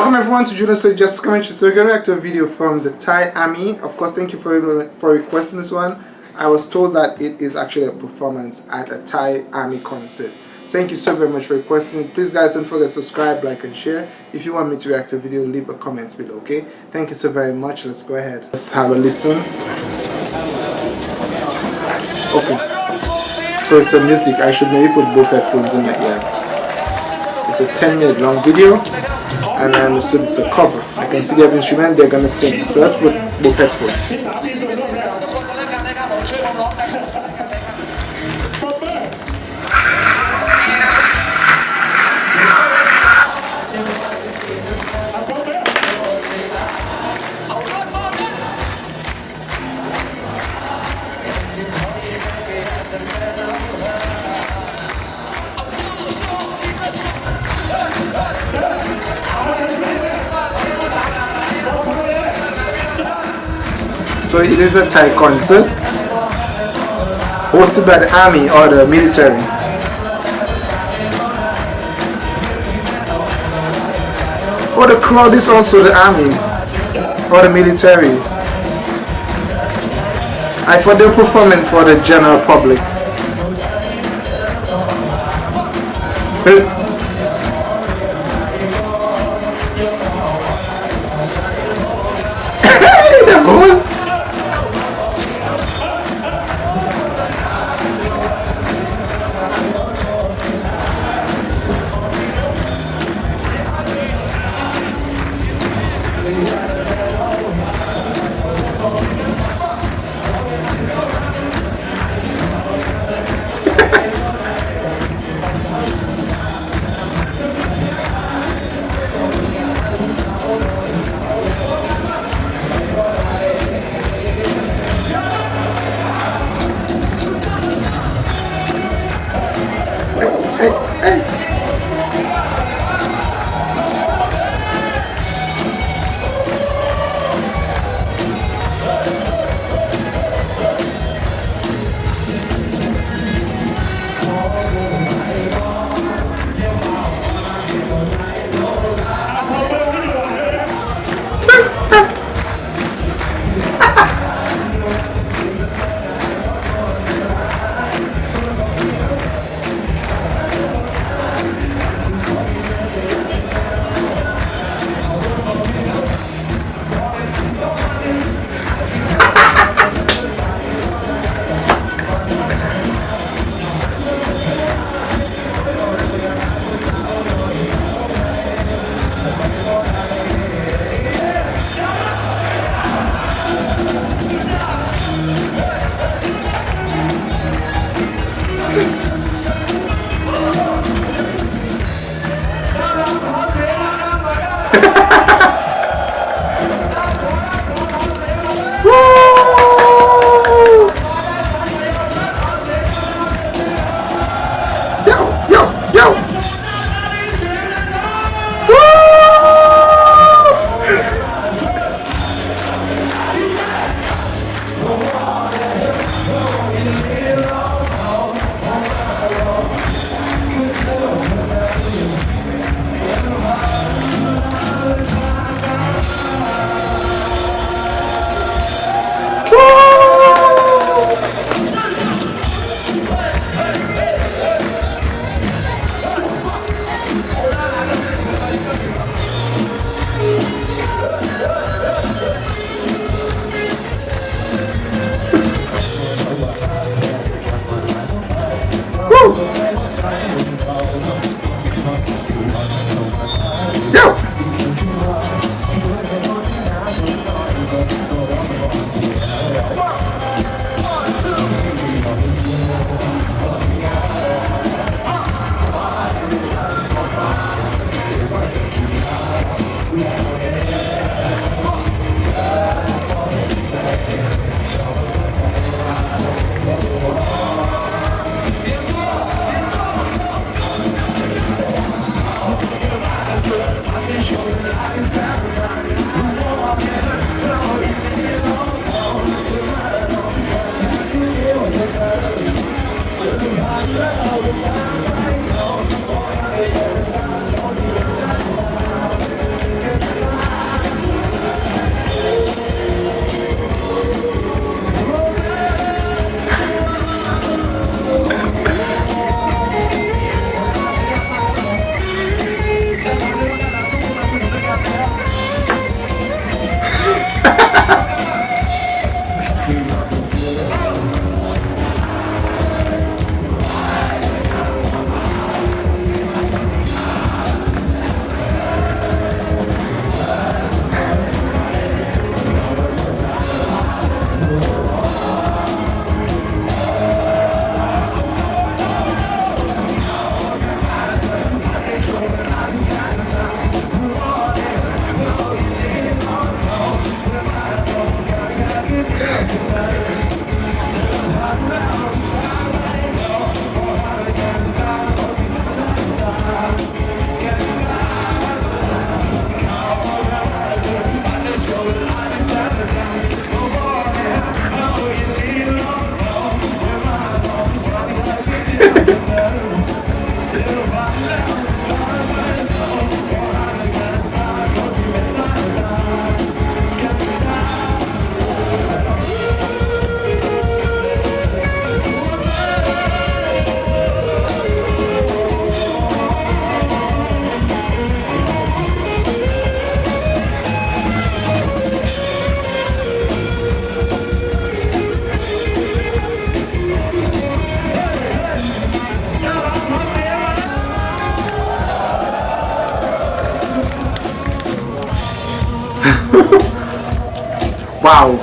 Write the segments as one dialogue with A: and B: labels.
A: Welcome everyone to Juno So Just Commentary. So we're going to react to a video from the Thai Army. Of course, thank you for for requesting this one. I was told that it is actually a performance at a Thai Army concert. Thank you so very much for requesting. Please guys don't forget to subscribe, like and share. If you want me to react to a video, leave a comment below, okay? Thank you so very much. Let's go ahead. Let's have a listen. Okay. So it's a music. I should maybe put both headphones in my ears. It's a 10 minute long video and I understood it's a cover. I can see they have instrument they're gonna sing. So let's put both headphones. So it is a Thai concert hosted by the army or the military. Or the crowd is also the army or the military. I thought they were performing for the general public.
B: behind the go. Uau!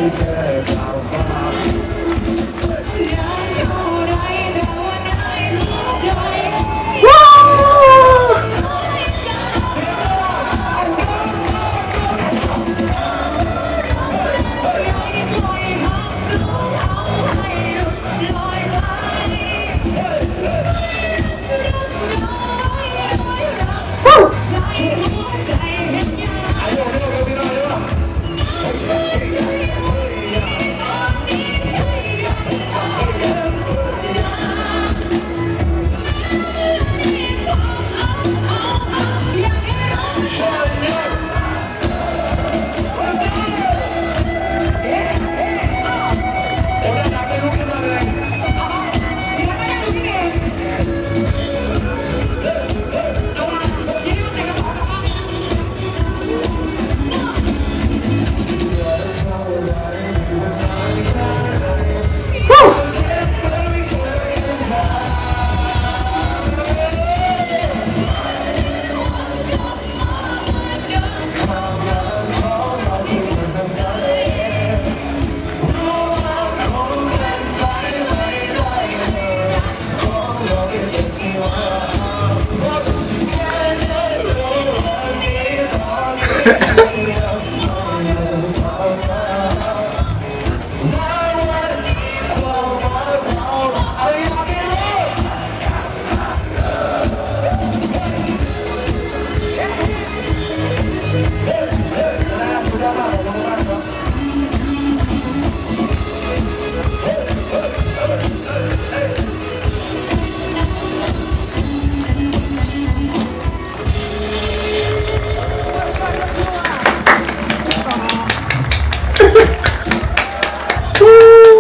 B: deserve.